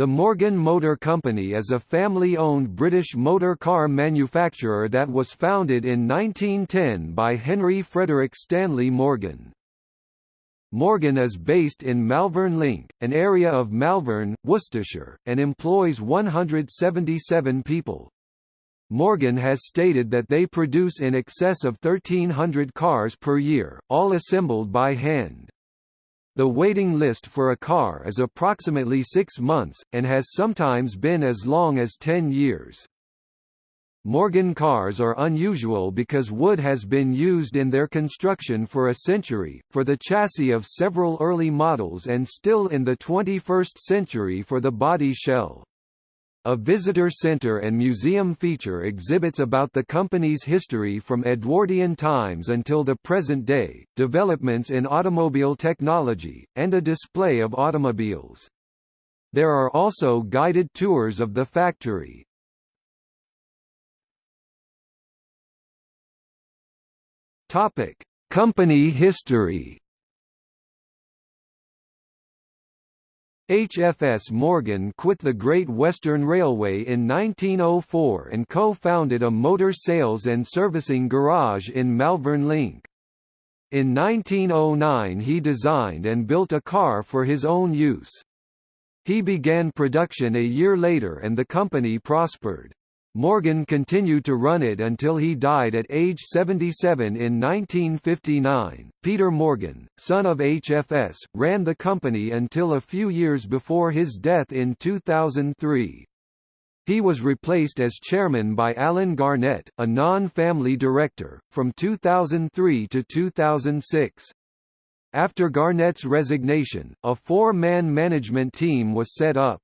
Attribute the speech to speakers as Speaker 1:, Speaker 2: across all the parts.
Speaker 1: The Morgan Motor Company is a family-owned British motor car manufacturer that was founded in 1910 by Henry Frederick Stanley Morgan. Morgan is based in Malvern Link, an area of Malvern, Worcestershire, and employs 177 people. Morgan has stated that they produce in excess of 1,300 cars per year, all assembled by hand. The waiting list for a car is approximately six months, and has sometimes been as long as 10 years. Morgan cars are unusual because wood has been used in their construction for a century, for the chassis of several early models and still in the 21st century for the body shell. A visitor center and museum feature exhibits about the company's history from Edwardian times until the present day, developments in automobile technology, and a display of automobiles. There are also guided tours of the factory. Topic: Company history HFS Morgan quit the Great Western Railway in 1904 and co-founded a motor sales and servicing garage in Malvern Link. In 1909 he designed and built a car for his own use. He began production a year later and the company prospered. Morgan continued to run it until he died at age 77 in 1959. Peter Morgan, son of HFS, ran the company until a few years before his death in 2003. He was replaced as chairman by Alan Garnett, a non-family director, from 2003 to 2006. After Garnett's resignation, a four-man management team was set up.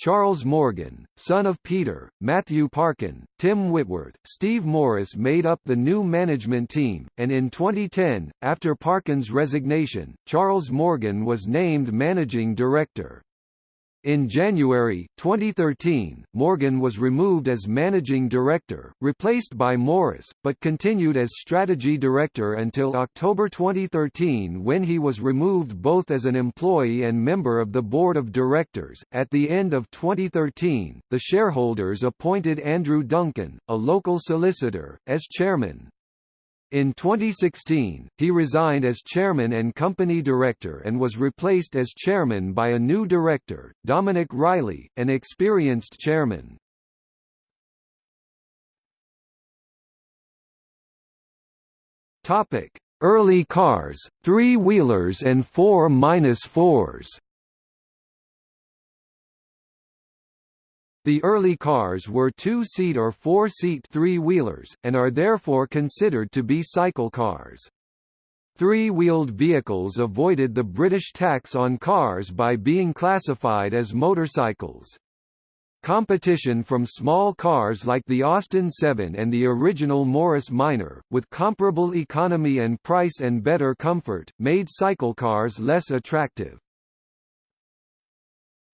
Speaker 1: Charles Morgan, son of Peter, Matthew Parkin, Tim Whitworth, Steve Morris made up the new management team, and in 2010, after Parkin's resignation, Charles Morgan was named managing director. In January, 2013, Morgan was removed as managing director, replaced by Morris, but continued as strategy director until October 2013 when he was removed both as an employee and member of the board of directors. At the end of 2013, the shareholders appointed Andrew Duncan, a local solicitor, as chairman. In 2016, he resigned as chairman and company director and was replaced as chairman by a new director, Dominic Riley, an experienced chairman. Topic: Early cars, three-wheelers and 4-4s. The early cars were two-seat or four-seat three-wheelers, and are therefore considered to be cycle cars. Three-wheeled vehicles avoided the British tax on cars by being classified as motorcycles. Competition from small cars like the Austin 7 and the original Morris Minor, with comparable economy and price and better comfort, made cycle cars less attractive.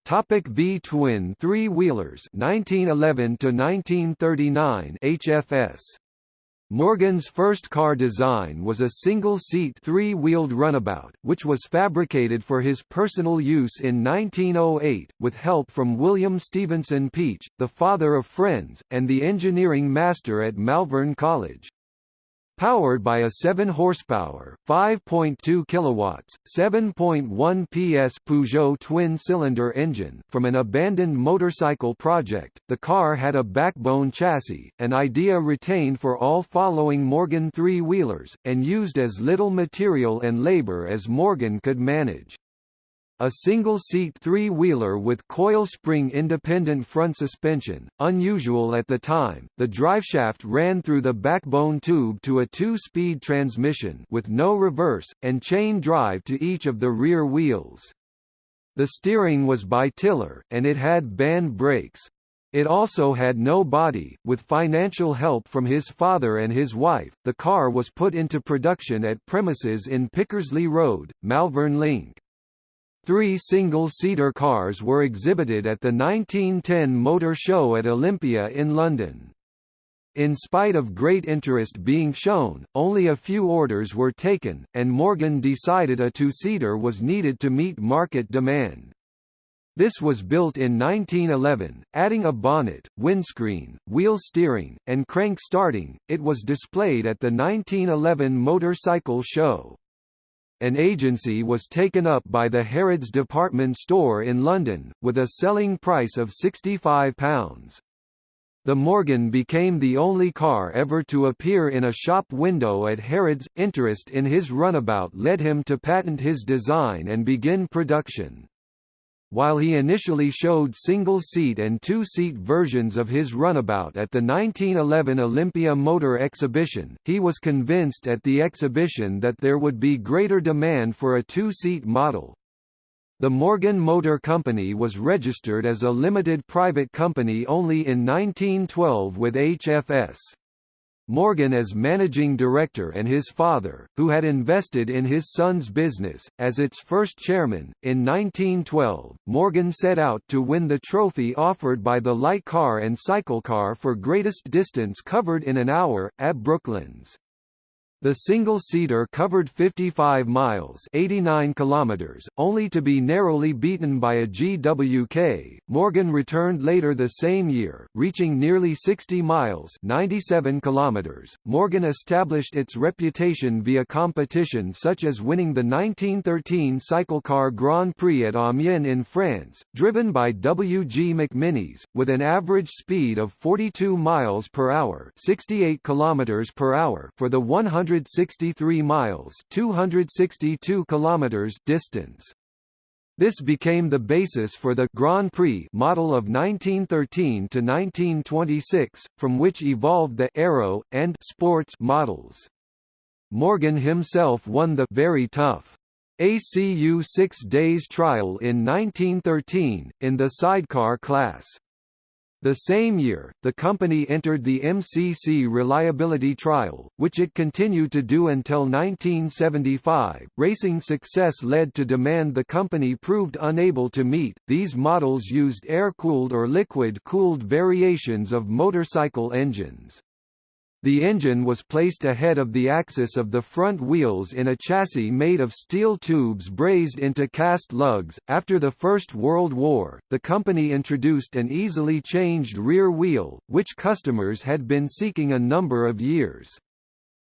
Speaker 1: Topic V-twin three-wheelers 1911 to 1939 HFS Morgan's first car design was a single-seat three-wheeled runabout, which was fabricated for his personal use in 1908, with help from William Stevenson Peach, the father of Friends, and the engineering master at Malvern College. Powered by a 7 horsepower, 5.2 kilowatts, 7.1 PS Peugeot twin-cylinder engine from an abandoned motorcycle project, the car had a backbone chassis, an idea retained for all following Morgan three-wheelers, and used as little material and labor as Morgan could manage. A single-seat three-wheeler with coil spring independent front suspension, unusual at the time, the driveshaft ran through the backbone tube to a two-speed transmission with no reverse, and chain drive to each of the rear wheels. The steering was by tiller, and it had band brakes. It also had no body. With financial help from his father and his wife, the car was put into production at premises in Pickersleigh Road, Malvern Link. Three single-seater cars were exhibited at the 1910 Motor Show at Olympia in London. In spite of great interest being shown, only a few orders were taken, and Morgan decided a two-seater was needed to meet market demand. This was built in 1911, adding a bonnet, windscreen, wheel steering, and crank starting. It was displayed at the 1911 Motorcycle Show. An agency was taken up by the Harrods department store in London, with a selling price of £65. The Morgan became the only car ever to appear in a shop window at Harrods. Interest in his runabout led him to patent his design and begin production. While he initially showed single-seat and two-seat versions of his runabout at the 1911 Olympia Motor Exhibition, he was convinced at the exhibition that there would be greater demand for a two-seat model. The Morgan Motor Company was registered as a limited private company only in 1912 with HFS. Morgan as managing director and his father, who had invested in his son's business, as its first chairman. In 1912, Morgan set out to win the trophy offered by the light car and cycle car for greatest distance covered in an hour, at Brooklands. The single-seater covered 55 miles 89 kilometers, only to be narrowly beaten by a GWK. Morgan returned later the same year, reaching nearly 60 miles 97 kilometers. Morgan established its reputation via competition such as winning the 1913 cycle car Grand Prix at Amiens in France, driven by W. G. McMinnies, with an average speed of 42 miles per hour 68 kilometers per hour for the 100 163 miles 262 kilometers distance. This became the basis for the Grand Prix model of 1913 to 1926, from which evolved the Aero and Sports models. Morgan himself won the very tough ACU 6 days trial in 1913 in the sidecar class. The same year, the company entered the MCC reliability trial, which it continued to do until 1975. Racing success led to demand the company proved unable to meet. These models used air-cooled or liquid-cooled variations of motorcycle engines. The engine was placed ahead of the axis of the front wheels in a chassis made of steel tubes brazed into cast lugs. After the First World War, the company introduced an easily changed rear wheel, which customers had been seeking a number of years.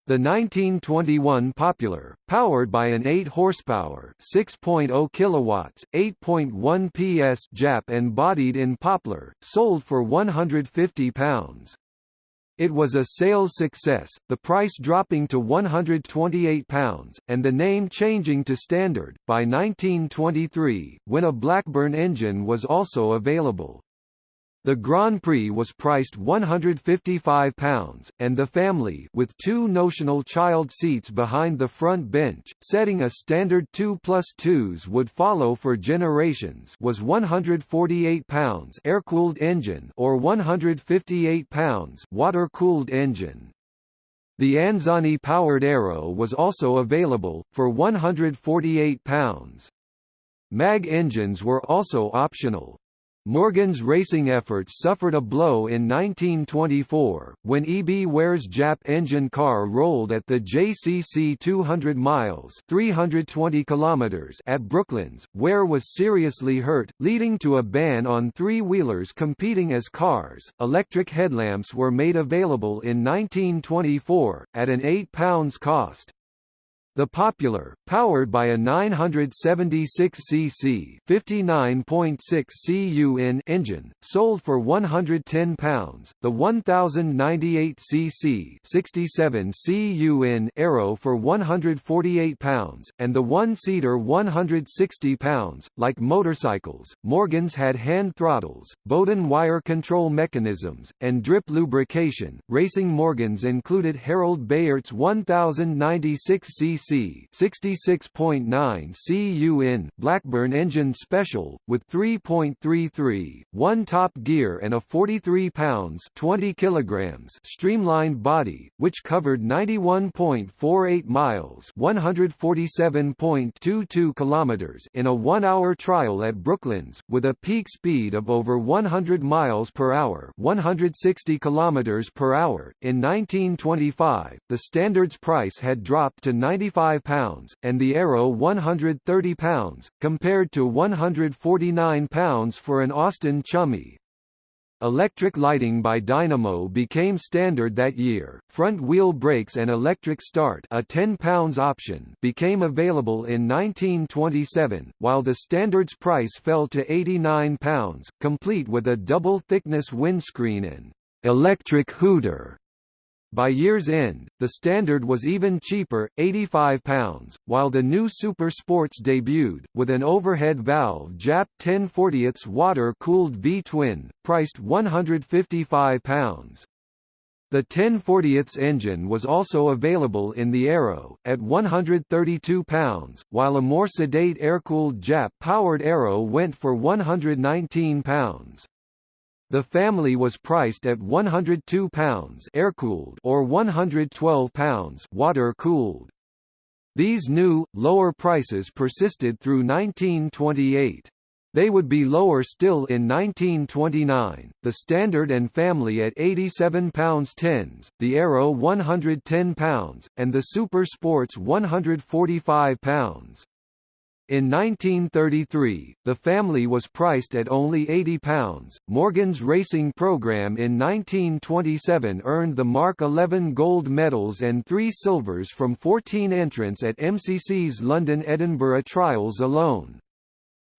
Speaker 1: The 1921 Popular, powered by an 8 horsepower, 6.0 kilowatts, 8.1 PS Jap and bodied in poplar, sold for 150 pounds. It was a sales success, the price dropping to £128, and the name changing to Standard, by 1923, when a Blackburn engine was also available. The Grand Prix was priced £155, and the family with two notional child seats behind the front bench, setting a standard 2 plus 2s would follow for generations was £148 air-cooled engine or £158 water-cooled engine. The Anzani-powered Aero was also available, for £148. MAG engines were also optional, Morgan's racing efforts suffered a blow in 1924, when E.B. Ware's Jap engine car rolled at the JCC 200 miles 320 kilometers at Brooklands, Ware was seriously hurt, leading to a ban on three-wheelers competing as cars. Electric headlamps were made available in 1924, at an £8 cost. The Popular, powered by a 976 cc 59.6 CUN engine, sold for £110, the 1098 cc 67 CUN Aero for £148, and the one-seater £160. Like motorcycles, Morgans had hand throttles, Bowden wire control mechanisms, and drip lubrication. Racing Morgans included Harold Beart's 1096 cc cc 66.9 CUN Blackburn engine special, with 3.33, 1 top gear and a 43 pounds 20 kilograms streamlined body, which covered 91.48 miles 147.22 kilometers in a one-hour trial at Brooklands, with a peak speed of over 100 miles per hour 160 kilometers per hour. In 1925, the standards price had dropped to 95 45 pounds, and the Aero 130 pounds, compared to 149 pounds for an Austin Chummy. Electric lighting by Dynamo became standard that year. Front-wheel brakes and electric start, a 10 pounds option, became available in 1927, while the standard's price fell to 89 pounds, complete with a double-thickness windscreen and electric hooter. By year's end, the Standard was even cheaper, £85, while the new Super Sports debuted, with an overhead valve Jap 1040ths water-cooled V-twin, priced £155. The 1040ths engine was also available in the Aero, at £132, while a more sedate air-cooled Jap-powered Aero went for £119. The family was priced at £102 air-cooled or £112 water-cooled. These new, lower prices persisted through 1928. They would be lower still in 1929, the Standard and Family at £87 tens, the Aero £110, and the Super Sports £145. In 1933, the family was priced at only £80. Morgan's racing program in 1927 earned the Mark 11 gold medals and three silvers from 14 entrants at MCC's London-Edinburgh trials alone.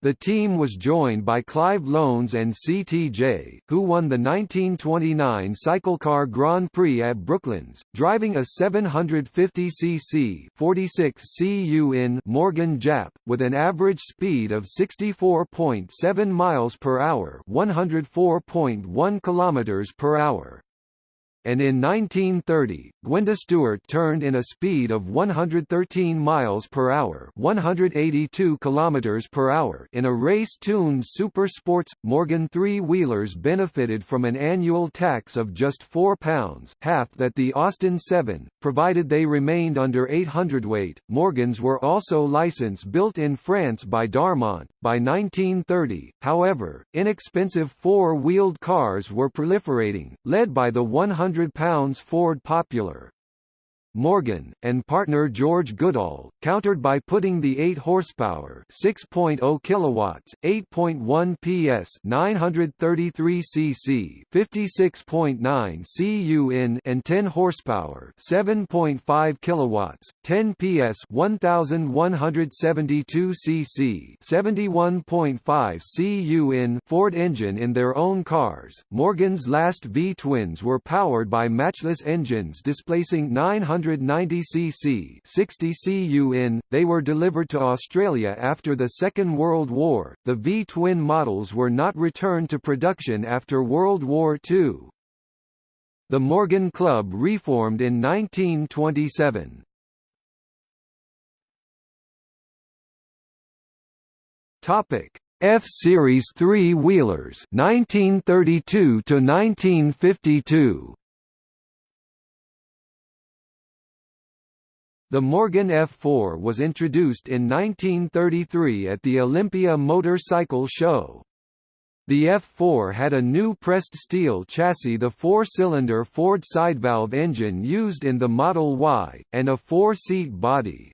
Speaker 1: The team was joined by Clive Lones and CTJ, who won the 1929 Cyclecar Grand Prix at Brooklands, driving a 750cc 46 cu in Morgan Jap, with an average speed of 64.7 miles per hour, 104.1 kilometers per hour and in 1930, Gwenda Stewart turned in a speed of 113 miles per hour, 182 kilometers per hour in a race-tuned super sports. Morgan three-wheelers benefited from an annual tax of just 4 pounds, half that the Austin 7, provided they remained under 800 weight. Morgans were also license built in France by Darmont. By 1930, however, inexpensive four-wheeled cars were proliferating, led by the 100 £100 Ford Popular. Morgan, and partner George Goodall, countered by putting the 8 horsepower 6.0 kilowatts, 8.1 PS 933 cc 56.9 cu and 10 horsepower 7.5 kilowatts, 10 PS 1172 cc 71.5 cu Ford engine in their own cars. Morgan's last V-twins were powered by matchless engines displacing 900 190 cc 60 cu in. They were delivered to Australia after the Second World War. The V-twin models were not returned to production after World War II. The Morgan Club reformed in 1927. Topic: F Series three-wheelers 1932 to 1952. The Morgan F4 was introduced in 1933 at the Olympia Motor Cycle Show. The F4 had a new pressed steel chassis the four-cylinder Ford sidevalve engine used in the Model Y, and a four-seat body.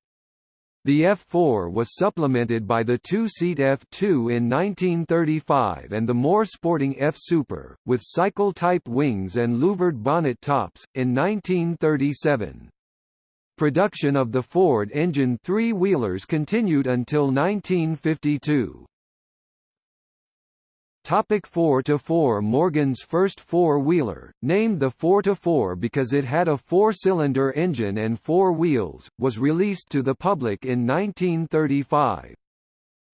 Speaker 1: The F4 was supplemented by the two-seat F2 in 1935 and the more sporting F Super, with cycle-type wings and louvered bonnet tops, in 1937. Production of the Ford engine three-wheelers continued until 1952. Topic 4-4 Morgan's first four-wheeler, named the 4-4 because it had a four-cylinder engine and four wheels, was released to the public in 1935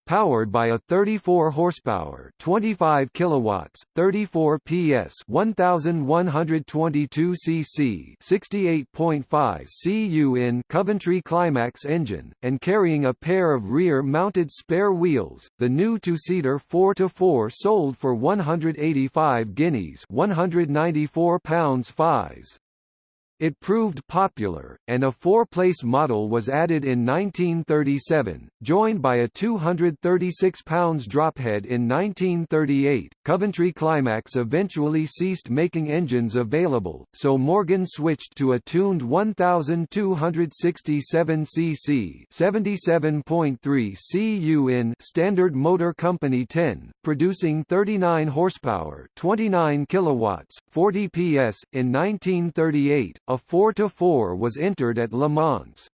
Speaker 1: powered by a 34 horsepower, 25 kilowatts, 34 PS, 1122 cc, 68.5 cu in Coventry Climax engine, and carrying a pair of rear-mounted spare wheels. The new two-seater 4x4 sold for 185 guineas, 194 pounds 5s. It proved popular, and a four-place model was added in 1937, joined by a 236 pounds drophead in 1938. Coventry Climax eventually ceased making engines available, so Morgan switched to a tuned 1267 cc 77.3 cu in Standard Motor Company 10, producing 39 horsepower, 29 kilowatts, 40 PS in 1938 a 4-4 was entered at Le Mans.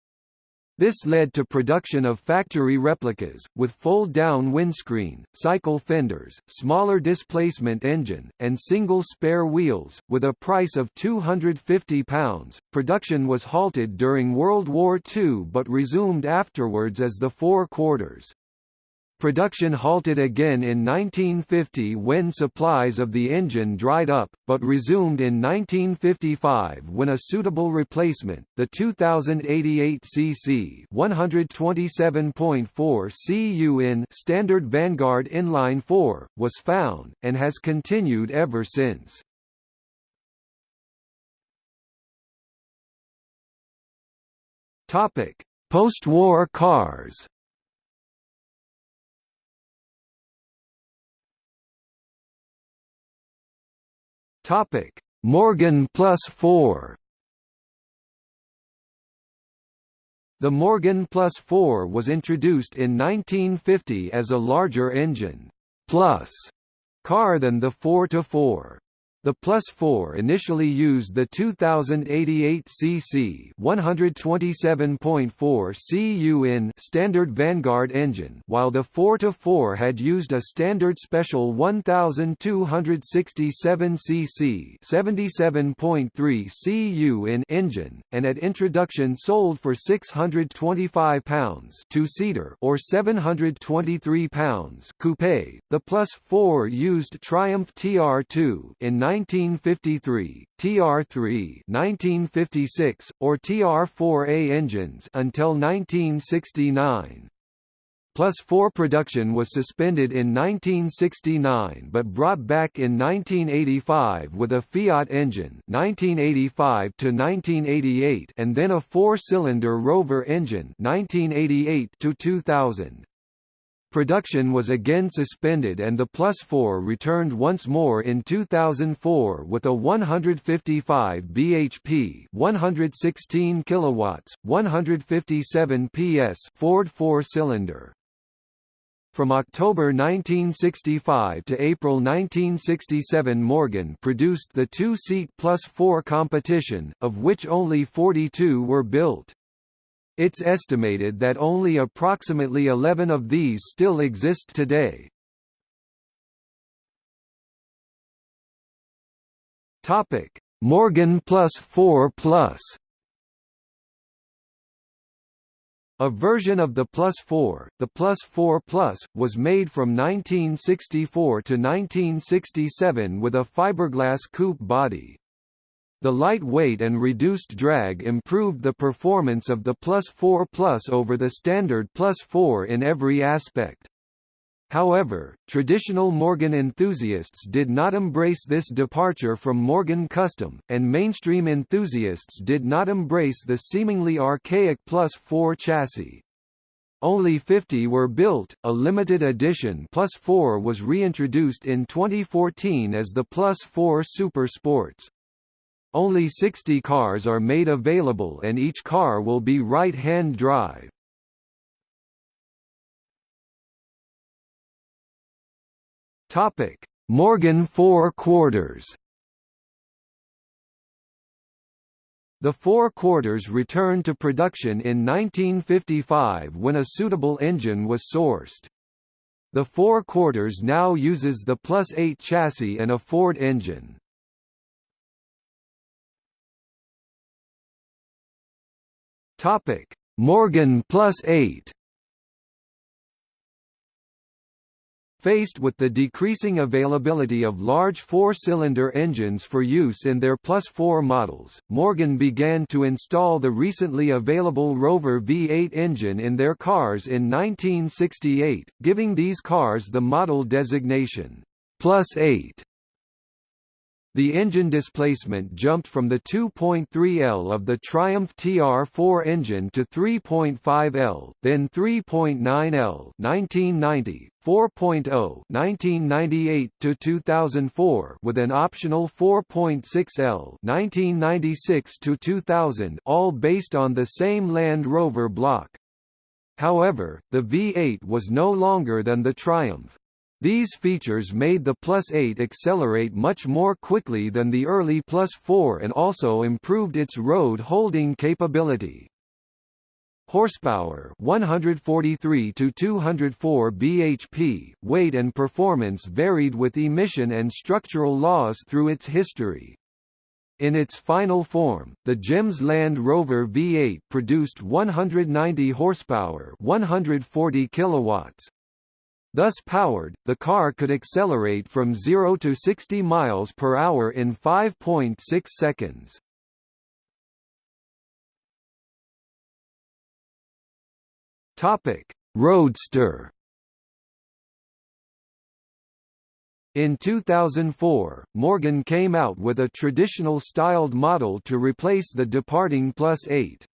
Speaker 1: This led to production of factory replicas, with fold-down windscreen, cycle fenders, smaller displacement engine, and single spare wheels, with a price of £250. Production was halted during World War II but resumed afterwards as the four quarters. Production halted again in 1950 when supplies of the engine dried up, but resumed in 1955 when a suitable replacement, the 2088 cc 127.4 cu in standard Vanguard inline 4, was found, and has continued ever since. Post-war cars Topic: Morgan Plus 4. The Morgan Plus 4 was introduced in 1950 as a larger engine plus car than the 4-4. The Plus 4 initially used the 2088 cc 127.4 cu in standard Vanguard engine, while the 4-4 had used a standard special 1267 cc 77.3 cu in engine, and at introduction sold for 625 pounds two-seater or 723 pounds coupe. The Plus 4 used Triumph TR2 in 1953, TR3 1956, or TR4A engines until 1969. Plus 4 production was suspended in 1969 but brought back in 1985 with a Fiat engine 1985 to 1988 and then a four-cylinder Rover engine 1988 to 2000. Production was again suspended and the Plus 4 returned once more in 2004 with a 155 bhp, 116 kilowatts, 157 PS Ford four-cylinder. From October 1965 to April 1967 Morgan produced the two-seat Plus 4 competition, of which only 42 were built. It's estimated that only approximately 11 of these still exist today. Topic: Morgan Plus 4 Plus. A version of the Plus 4, the Plus 4 Plus, was made from 1964 to 1967 with a fiberglass coupe body. The lightweight and reduced drag improved the performance of the Plus 4 Plus over the standard Plus 4 in every aspect. However, traditional Morgan enthusiasts did not embrace this departure from Morgan Custom, and mainstream enthusiasts did not embrace the seemingly archaic Plus 4 chassis. Only 50 were built, a limited edition Plus 4 was reintroduced in 2014 as the Plus 4 Super Sports. Only 60 cars are made available and each car will be right-hand drive. Topic: Morgan 4 quarters. The four quarters returned to production in 1955 when a suitable engine was sourced. The four quarters now uses the Plus 8 chassis and a Ford engine. Topic: Morgan Plus 8. Faced with the decreasing availability of large four-cylinder engines for use in their Plus 4 models, Morgan began to install the recently available Rover V8 engine in their cars in 1968, giving these cars the model designation, Plus 8. The engine displacement jumped from the 2.3 L of the Triumph TR4 engine to 3.5 L, then 3.9 L 1990, 4.0 1998 to 2004 with an optional 4.6 L 1996 to 2000 all based on the same Land Rover block. However, the V8 was no longer than the Triumph. These features made the Plus 8 accelerate much more quickly than the early Plus 4 and also improved its road holding capability. Horsepower 143 to 204 bhp, weight and performance varied with emission and structural laws through its history. In its final form, the GEMS Land Rover V8 produced 190 horsepower, 140 kilowatts, Thus powered, the car could accelerate from 0 to 60 miles per hour in 5.6 seconds. Topic: Roadster. In 2004, Morgan came out with a traditional styled model to replace the departing Plus 8.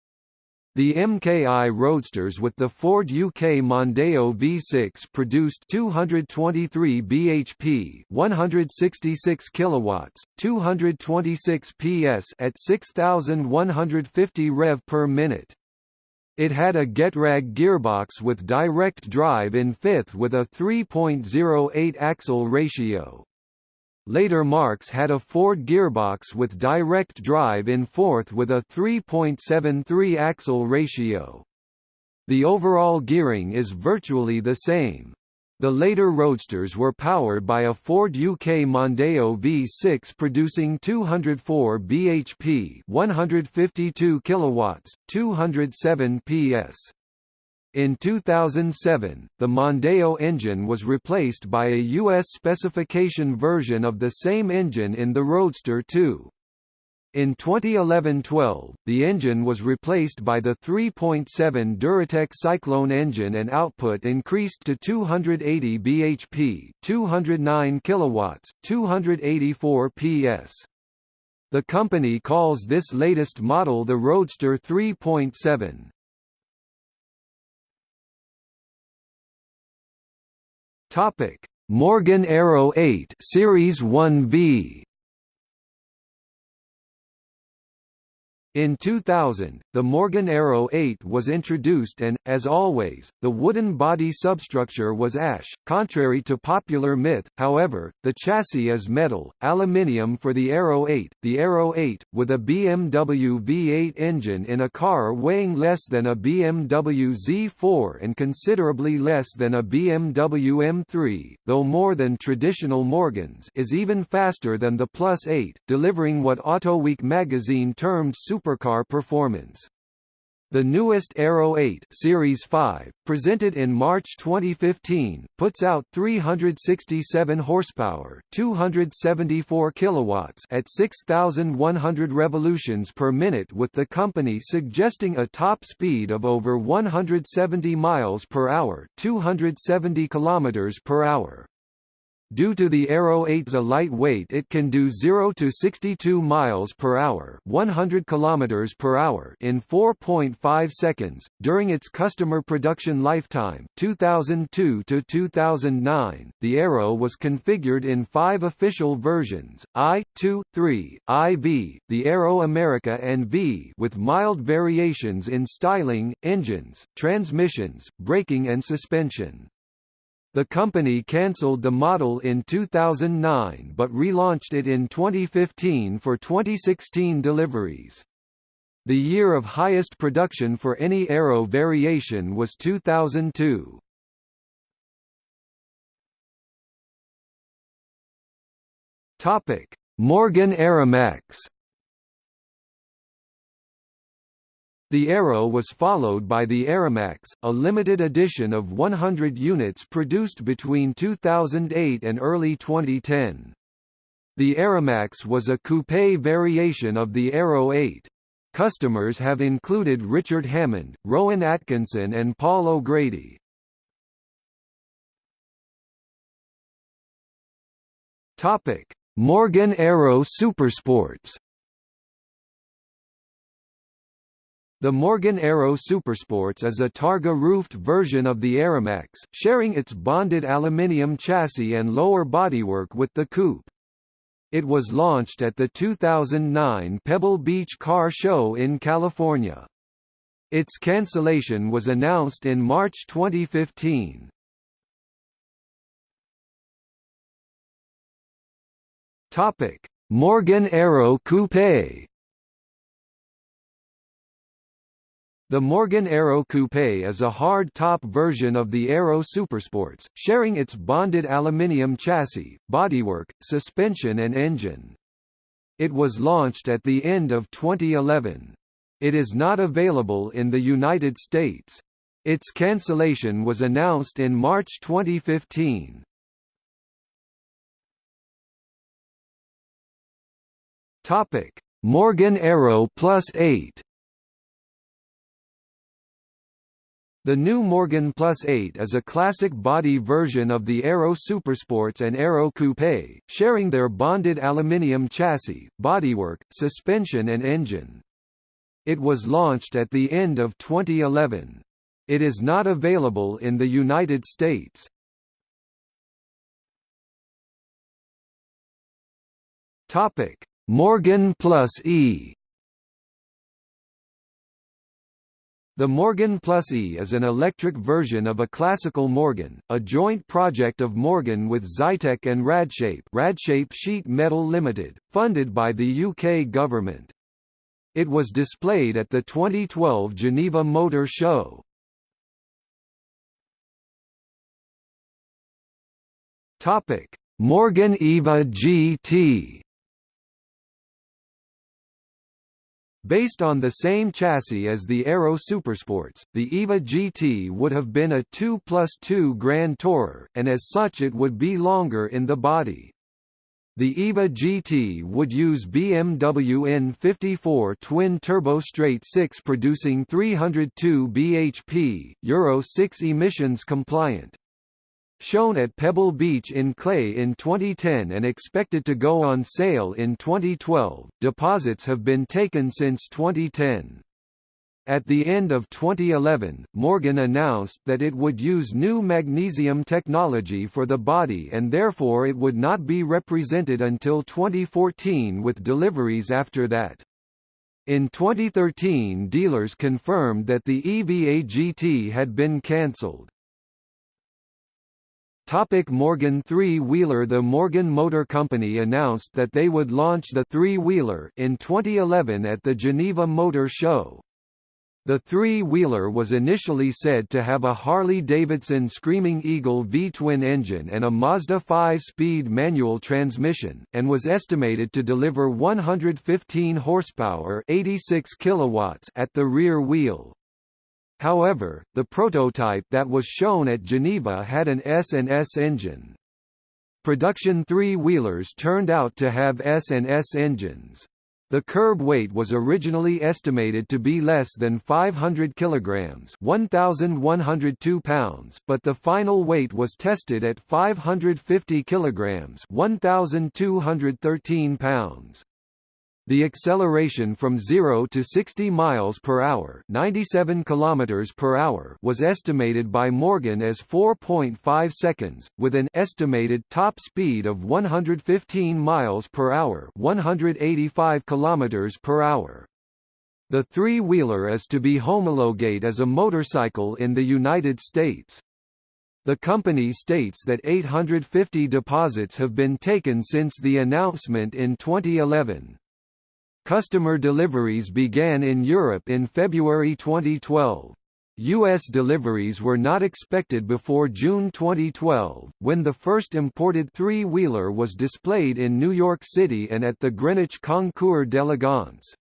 Speaker 1: The MKI Roadsters with the Ford UK Mondeo V6 produced 223 bhp, 166 kilowatts, 226 PS at 6150 rev per minute. It had a Getrag gearbox with direct drive in fifth with a 3.08 axle ratio. Later marks had a Ford gearbox with direct drive in fourth with a 3.73 axle ratio. The overall gearing is virtually the same. The later Roadsters were powered by a Ford UK Mondeo V6 producing 204 bhp, 152 kilowatts, 207 PS. In 2007, the Mondeo engine was replaced by a U.S. specification version of the same engine in the Roadster 2. In 2011–12, the engine was replaced by the 3.7 Duratec Cyclone engine and output increased to 280 bhp, 209 kilowatts, 284 PS. The company calls this latest model the Roadster 3.7. Topic: Morgan Aero 8 Series 1V In 2000, the Morgan Aero 8 was introduced and, as always, the wooden body substructure was ash. Contrary to popular myth, however, the chassis is metal, aluminium for the Aero 8. The Aero 8, with a BMW V8 engine in a car weighing less than a BMW Z4 and considerably less than a BMW M3, though more than traditional Morgans, is even faster than the Plus 8, delivering what Autoweek magazine termed super supercar performance. The newest Aero 8 Series 5, presented in March 2015, puts out 367 horsepower, 274 kilowatts at 6100 revolutions per minute with the company suggesting a top speed of over 170 miles per hour, 270 kilometers per hour. Due to the Aero 8's lightweight it can do 0 to 62 miles per hour, 100 kilometers per hour in 4.5 seconds during its customer production lifetime, 2002 to 2009. The Aero was configured in 5 official versions: I, 2, 3, IV, the Aero America and V with mild variations in styling, engines, transmissions, braking and suspension. The company cancelled the model in 2009 but relaunched it in 2015 for 2016 deliveries. The year of highest production for any Aero variation was 2002. Topic: Morgan Aeromax The Aero was followed by the Aeromax, a limited edition of 100 units produced between 2008 and early 2010. The Aeromax was a coupe variation of the Aero 8. Customers have included Richard Hammond, Rowan Atkinson and Paul O'Grady. Morgan Aero Supersports The Morgan Aero Supersports is a Targa-roofed version of the Aeromax, sharing its bonded aluminium chassis and lower bodywork with the coupe. It was launched at the 2009 Pebble Beach Car Show in California. Its cancellation was announced in March 2015. Topic: Morgan Aero Coupe The Morgan Aero Coupe is a hard-top version of the Aero Supersports, sharing its bonded aluminium chassis, bodywork, suspension and engine. It was launched at the end of 2011. It is not available in the United States. Its cancellation was announced in March 2015. Topic: Morgan Aero Plus 8 The new Morgan Plus 8 is a classic body version of the Aero Supersports and Aero Coupe, sharing their bonded aluminium chassis, bodywork, suspension and engine. It was launched at the end of 2011. It is not available in the United States. Morgan Plus E The Morgan Plus E is an electric version of a classical Morgan, a joint project of Morgan with Zytec and Radshape, Radshape Sheet Metal Limited, funded by the UK government. It was displayed at the 2012 Geneva Motor Show. Topic: Morgan EVA GT Based on the same chassis as the Aero Supersports, the EVA GT would have been a 2 plus 2 Grand Tourer, and as such it would be longer in the body. The EVA GT would use BMW N54 twin-turbo straight 6 producing 302 bhp, Euro 6 emissions compliant shown at Pebble Beach in Clay in 2010 and expected to go on sale in 2012. Deposits have been taken since 2010. At the end of 2011, Morgan announced that it would use new magnesium technology for the body and therefore it would not be represented until 2014 with deliveries after that. In 2013 dealers confirmed that the EVA GT had been cancelled. Topic Morgan three-wheeler The Morgan Motor Company announced that they would launch the three-wheeler in 2011 at the Geneva Motor Show. The three-wheeler was initially said to have a Harley-Davidson Screaming Eagle V-twin engine and a Mazda 5-speed manual transmission, and was estimated to deliver 115 horsepower 86 kilowatts at the rear wheel. However, the prototype that was shown at Geneva had an S&S engine. Production three-wheelers turned out to have S&S engines. The curb weight was originally estimated to be less than 500 kilograms, 1102 pounds, but the final weight was tested at 550 kilograms, 1213 pounds. The acceleration from 0 to 60 miles per hour, 97 kilometers per hour was estimated by Morgan as 4.5 seconds with an estimated top speed of 115 miles per hour, 185 kilometers per hour. The three-wheeler is to be homologate as a motorcycle in the United States. The company states that 850 deposits have been taken since the announcement in 2011. Customer deliveries began in Europe in February 2012. U.S. deliveries were not expected before June 2012, when the first imported three-wheeler was displayed in New York City and at the Greenwich Concours d'Elegance.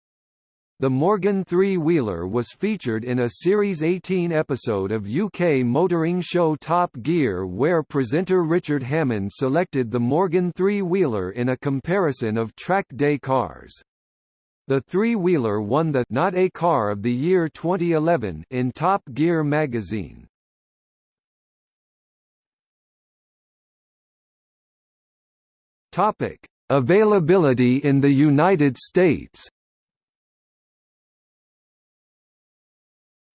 Speaker 1: The Morgan three-wheeler was featured in a Series 18 episode of UK motoring show Top Gear where presenter Richard Hammond selected the Morgan three-wheeler in a comparison of track day cars. The three-wheeler won the Not a Car of the Year 2011 in Top Gear magazine. Topic: Availability in the United States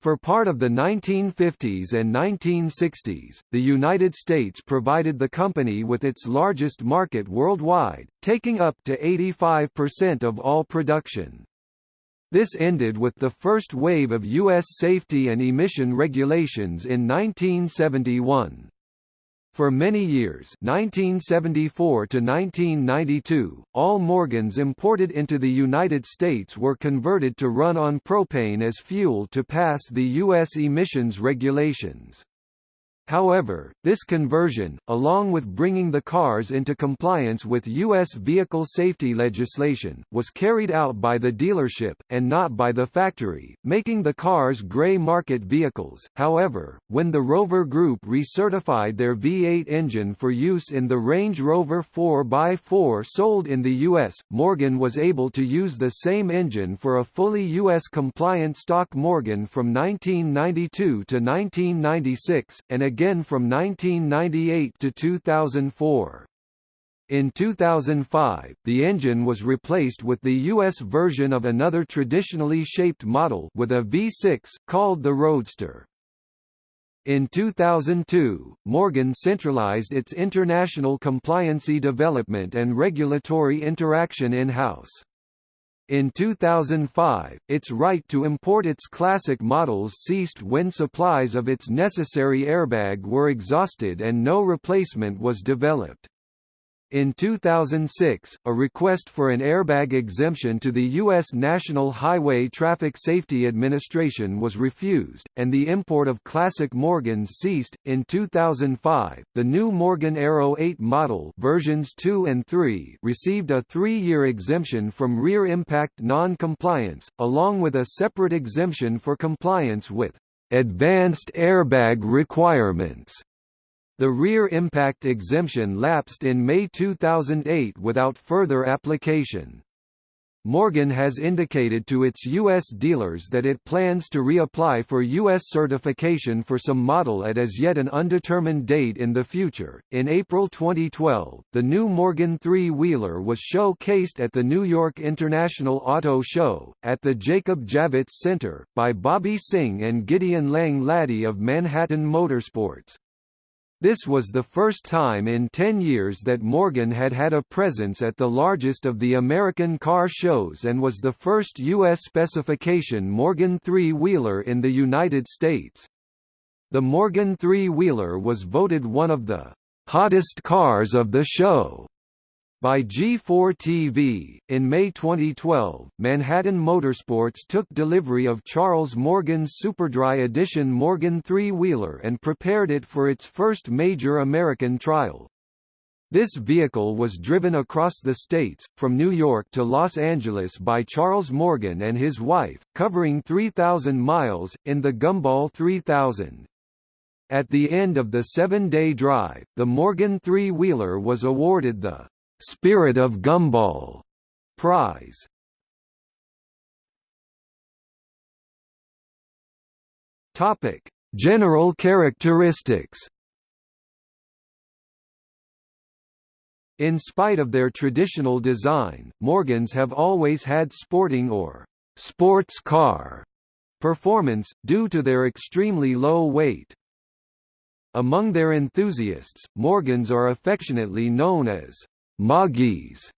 Speaker 1: For part of the 1950s and 1960s, the United States provided the company with its largest market worldwide, taking up to 85% of all production. This ended with the first wave of U.S. safety and emission regulations in 1971. For many years 1974 to 1992, all Morgans imported into the United States were converted to run on propane as fuel to pass the U.S. emissions regulations. However, this conversion, along with bringing the cars into compliance with U.S. vehicle safety legislation, was carried out by the dealership, and not by the factory, making the cars gray market vehicles. However, when the Rover Group recertified their V8 engine for use in the Range Rover 4x4 sold in the U.S., Morgan was able to use the same engine for a fully U.S. compliant stock Morgan from 1992 to 1996, and again again from 1998 to 2004. In 2005, the engine was replaced with the U.S. version of another traditionally shaped model with a V6, called the Roadster. In 2002, Morgan centralized its international compliancy development and regulatory interaction in-house. In 2005, its right to import its classic models ceased when supplies of its necessary airbag were exhausted and no replacement was developed. In 2006, a request for an airbag exemption to the U.S. National Highway Traffic Safety Administration was refused, and the import of classic Morgans ceased. In 2005, the new Morgan Aero 8 model versions 2 and 3 received a three-year exemption from rear impact non-compliance, along with a separate exemption for compliance with advanced airbag requirements. The rear impact exemption lapsed in May 2008 without further application. Morgan has indicated to its U.S. dealers that it plans to reapply for U.S. certification for some model at as yet an undetermined date in the future. In April 2012, the new Morgan three wheeler was showcased at the New York International Auto Show, at the Jacob Javits Center, by Bobby Singh and Gideon Lang Laddie of Manhattan Motorsports. This was the first time in 10 years that Morgan had had a presence at the largest of the American car shows and was the first U.S. specification Morgan three-wheeler in the United States. The Morgan three-wheeler was voted one of the hottest cars of the show by G4TV. In May 2012, Manhattan Motorsports took delivery of Charles Morgan's Superdry Edition Morgan three-wheeler and prepared it for its first major American trial. This vehicle was driven across the states, from New York to Los Angeles by Charles Morgan and his wife, covering 3,000 miles, in the Gumball 3000. At the end of the seven-day drive, the Morgan three-wheeler was awarded the Spirit of Gumball prize. Topic: General characteristics. In spite of their traditional design, Morgans have always had sporting or sports car performance, due to their extremely low weight. Among their enthusiasts, Morgans are affectionately known as Moggies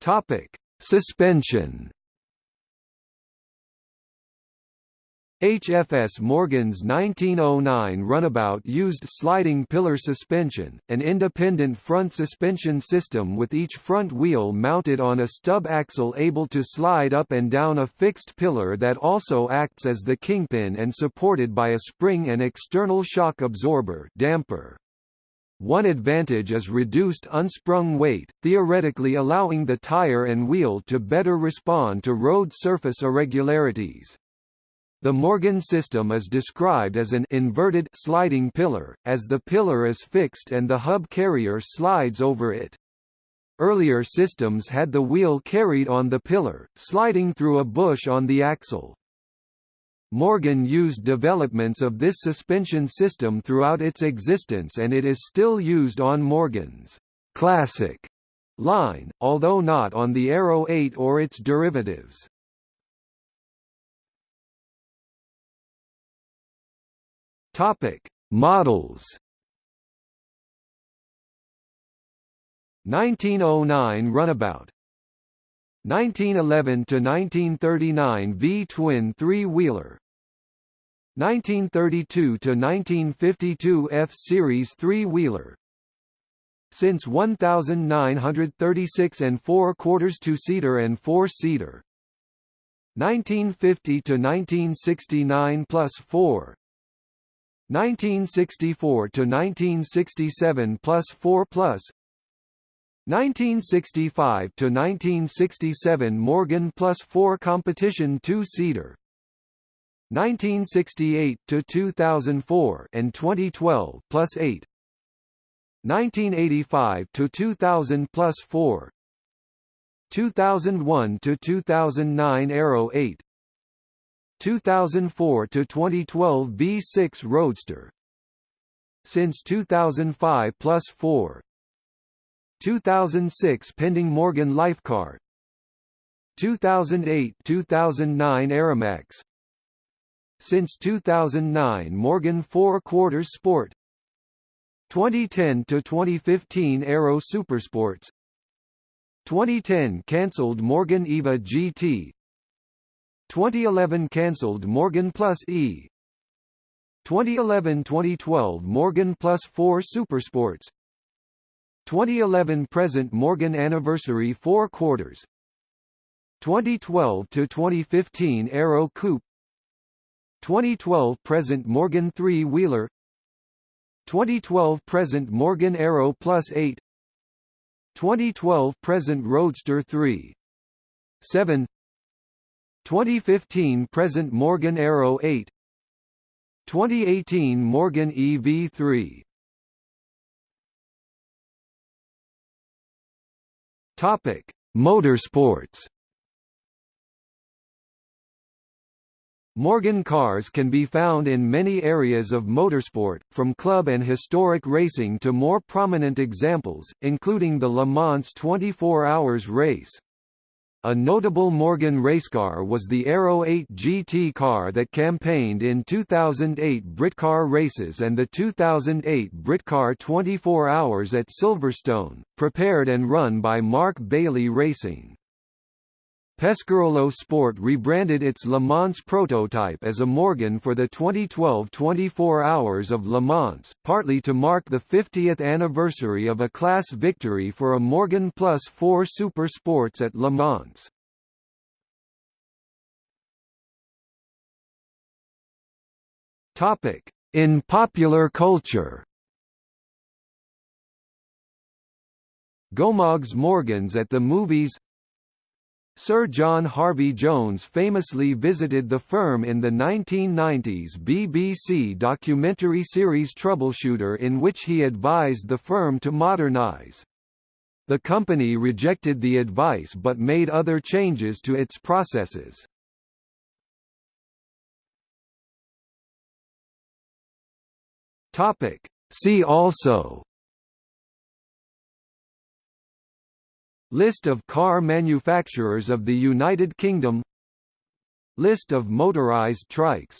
Speaker 1: Topic: Suspension. HFS Morgan's 1909 runabout used sliding pillar suspension, an independent front suspension system with each front wheel mounted on a stub axle able to slide up and down a fixed pillar that also acts as the kingpin and supported by a spring and external shock absorber damper. One advantage is reduced unsprung weight, theoretically allowing the tire and wheel to better respond to road surface irregularities. The Morgan system is described as an inverted sliding pillar, as the pillar is fixed and the hub carrier slides over it. Earlier systems had the wheel carried on the pillar, sliding through a bush on the axle. Morgan used developments of this suspension system throughout its existence and it is still used on Morgan's classic line, although not on the Aero 8 or its derivatives. Topic: Models 1909 Runabout 1911 to 1939 V-twin three-wheeler 1932 to 1952 F-series three-wheeler since 1936 and 4 quarters two-seater and four-seater 1950 to 1969 plus 4 1964 to 1967 plus 4 plus. 1965 to 1967 Morgan plus 4 competition two-seater. 1968 to 2004 and 2012 plus 8 1985 to 2000 plus 4 2001 to 2009 Aero 8 2004 to 2012 V6 Roadster. Since 2005 plus 4 2006 pending Morgan LifeCar 2008-2009 Aeromax Since 2009 Morgan 4 Quarters Sport. 2010 to 2015 Aero Supersports. 2010 cancelled Morgan EVA GT 2011 cancelled Morgan Plus E. 2011-2012 Morgan Plus 4 Supersports 2011 present Morgan anniversary 4 quarters. 2012 to 2015 Aero Coupe. 2012 present Morgan 3 wheeler. 2012 present Morgan Aero Plus 8 2012 present Roadster 3 7 2015 present Morgan Aero 8 2018 Morgan EV3 Topic: Motorsports. Morgan cars can be found in many areas of motorsport, from club and historic racing to more prominent examples, including the Le Mans 24 Hours race. A notable Morgan racecar was the Aero 8 GT car that campaigned in 2008 Britcar races and the 2008 Britcar 24 Hours at Silverstone, prepared and run by Mark Bailey Racing. Pescarolo Sport rebranded its Le Mans prototype as a Morgan for the 2012 24 Hours of Le Mans, partly to mark the 50th anniversary of a class victory for a Morgan Plus 4 Super Sports at Le Mans. In popular culture Gomogs Morgans at the movies Sir John Harvey Jones famously visited the firm in the 1990s BBC documentary series Troubleshooter in which he advised the firm to modernise. The company rejected the advice but made other changes to its processes. See also List of car manufacturers of the United Kingdom. List of motorized trikes